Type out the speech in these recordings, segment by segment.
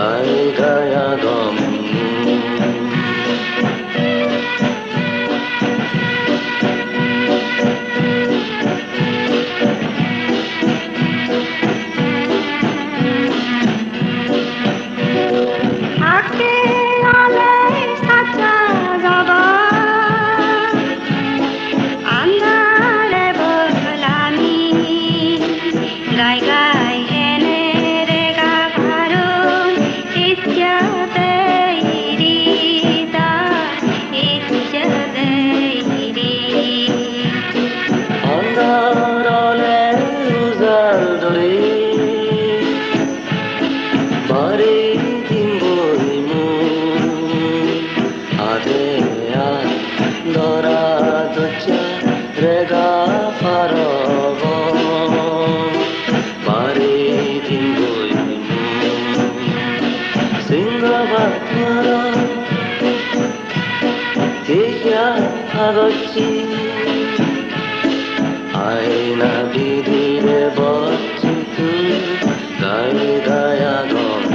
날 রচি আয়না বিধির বর্জিত গাই গায়া গম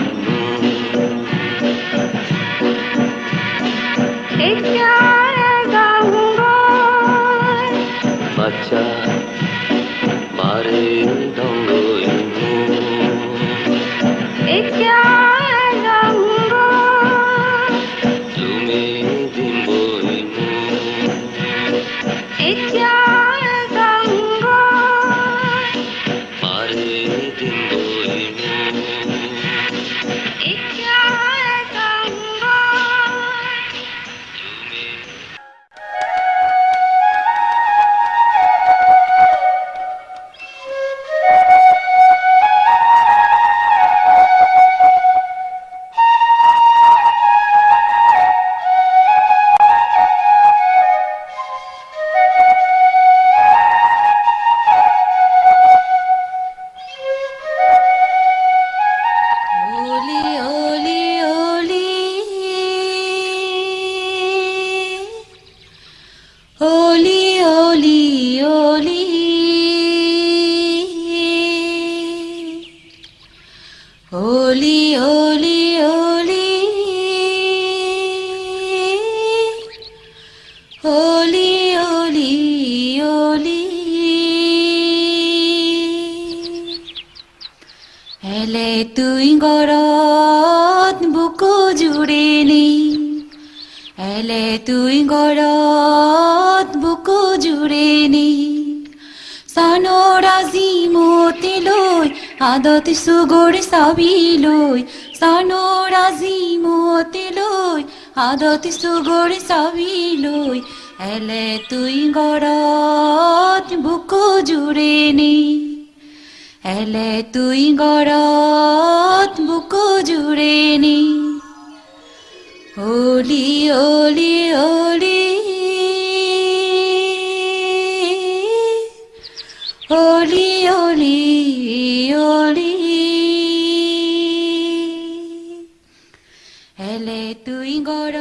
তুই গড়ত বুকু জুড়ে নি। এলে তুই গড়ত বুকু জুড়ে নি। চানৰাজি আজিমতি লৈ আদত সুগর সাবি লই। সানোর আজিমতি লই আদত সুগর চাবি লই। এলে তুই গড়ত বুকু জুড়ে নি। এলে তুই গড়ত বুকু জুড়ে নি। হলি অলি অলি অলি অলি অলি এলে তুই গড়